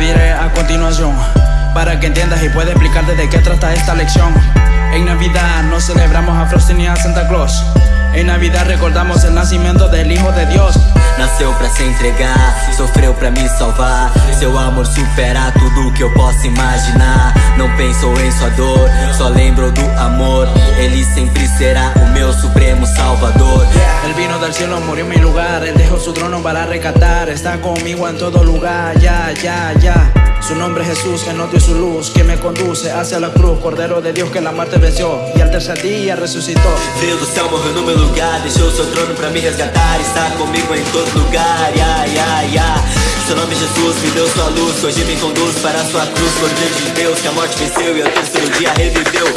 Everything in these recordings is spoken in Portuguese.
diré a continuación Para que entiendas y pueda explicarte de qué trata esta lección En Navidad no celebramos a Frosty ni a Santa Claus En Navidad recordamos el nacimiento del Hijo de Dios Nasceu pra se entregar, sofreu pra me salvar. Seu amor supera tudo que eu posso imaginar. Não pensou em sua dor, só lembrou do amor. Ele sempre será o meu supremo salvador. Vino del cielo, murió en mi lugar. Él dejó su trono para rescatar. Está conmigo en todo lugar, ya, ya, ya. Su nombre es Jesús, que nos dio su luz Que me conduce hacia la cruz. Cordero de Dios que la muerte venció Y al tercer día resucitó. Veio do céu, morreu no meu lugar. Deixou seu trono pra me resgatar Está comigo em todo lugar, ya, ya, ya. Seu nome Jesus me deu sua luz. Hoje me conduz para sua cruz. Cordeiro de Deus que a morte venceu E ao terceiro dia reviveu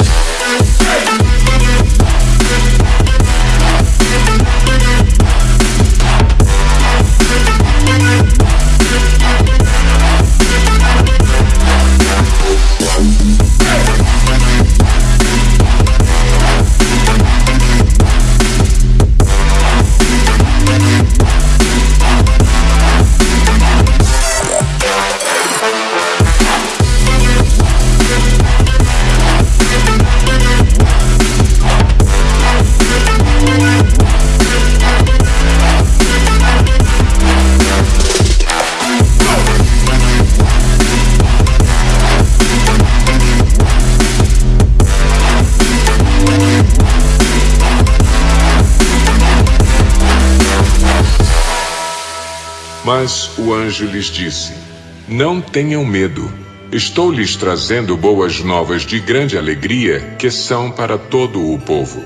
Mas o anjo lhes disse: Não tenham medo. Estou lhes trazendo boas novas de grande alegria, que são para todo o povo.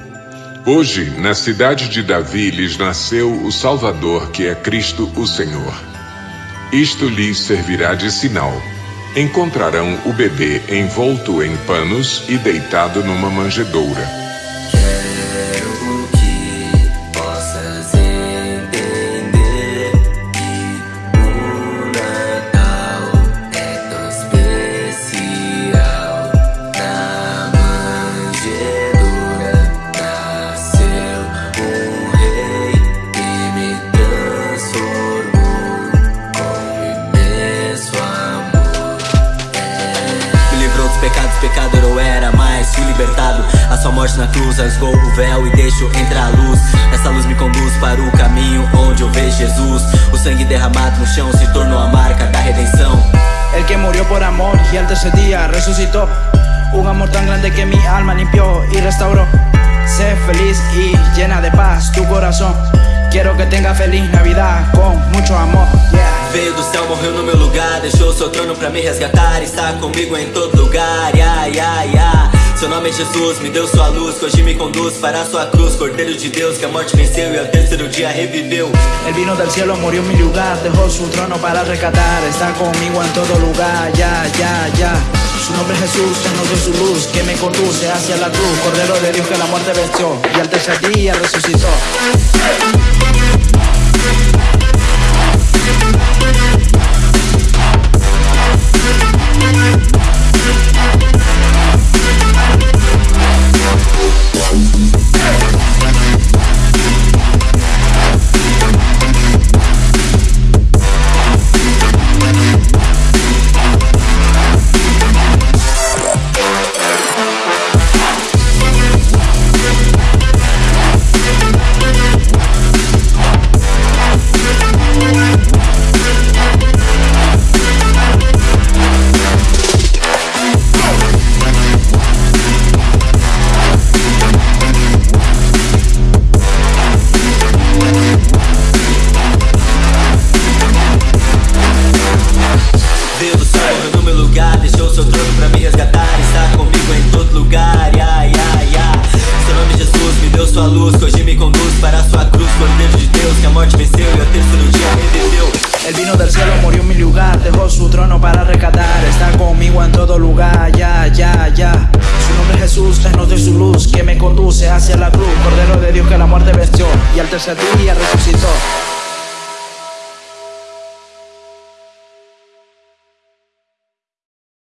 Hoje, na cidade de Davi, lhes nasceu o Salvador, que é Cristo o Senhor. Isto lhes servirá de sinal. Encontrarão o bebê envolto em panos e deitado numa manjedoura. Sua morte na cruz rasgou o véu e deixou entrar a luz. Essa luz me conduz para o caminho onde eu vejo Jesus. O sangue derramado no chão se tornou a marca da redenção. El que murió por amor y al tercer día resucitó. Un amor tan grande que mi alma limpió y restauró. Sé feliz y llena de paz tu corazón. Quiero que tenga feliz Navidad con mucho amor. Yeah. Veio do céu, morreu no meu lugar, deixou seu trono pra me resgatar. Está comigo em todo lugar, ya, ya, ya. Seu nome é Jesus, me deu sua luz, que hoje me conduz para a sua cruz. Cordeiro de Deus, que a morte venceu e ao terceiro día reviveu. Él vino del cielo, murió en mi lugar, dejó su trono para rescatar. Está conmigo en todo lugar, ya, ya, ya. Su nombre es Jesús, lleno de su luz, que me conduce hacia la cruz. Cordero de Dios que la muerte venció y al tercer día resucitó. Todo no meu lugar, deixou seu trono pra me resgatar Está comigo em todo lugar, ai, ai, ai Seu nome Jesus me deu sua luz. Que hoje me conduz para sua cruz Cordeiro de Deus que a morte venceu e ao terceiro dia redentiu Él vino del cielo, murió en mi lugar Dejó su trono para rescatar. Está conmigo en todo lugar, ya, ya, ya. Su nombre es Jesús, es de su luz Que me conduce hacia la cruz. Cordero de Dios que la muerte venció Y al tercer día resucitó.